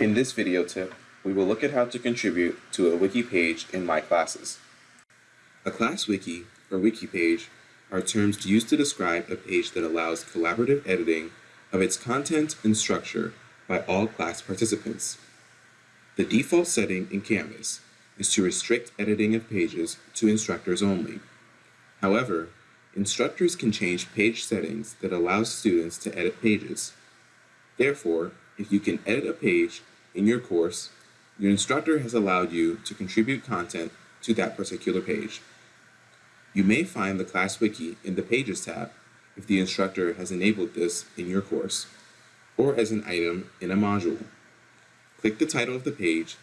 In this video tip, we will look at how to contribute to a wiki page in My Classes. A class wiki, or wiki page, are terms used to describe a page that allows collaborative editing of its content and structure by all class participants. The default setting in Canvas is to restrict editing of pages to instructors only. However, instructors can change page settings that allow students to edit pages. Therefore, if you can edit a page in your course, your instructor has allowed you to contribute content to that particular page. You may find the class wiki in the Pages tab if the instructor has enabled this in your course, or as an item in a module. Click the title of the page,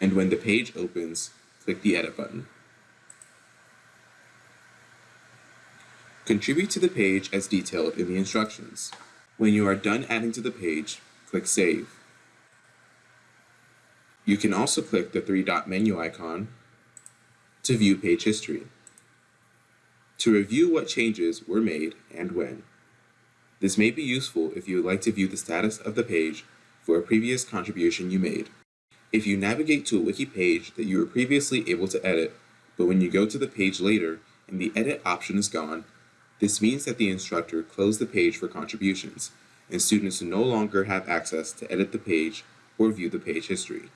and when the page opens, click the Edit button. Contribute to the page as detailed in the instructions. When you are done adding to the page, click Save. You can also click the three-dot menu icon to view page history, to review what changes were made and when. This may be useful if you would like to view the status of the page for a previous contribution you made. If you navigate to a wiki page that you were previously able to edit, but when you go to the page later and the edit option is gone, this means that the instructor closed the page for contributions, and students no longer have access to edit the page or view the page history.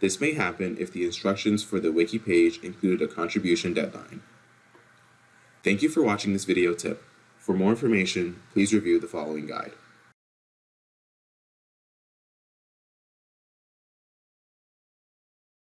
This may happen if the instructions for the wiki page included a contribution deadline. Thank you for watching this video tip. For more information, please review the following guide.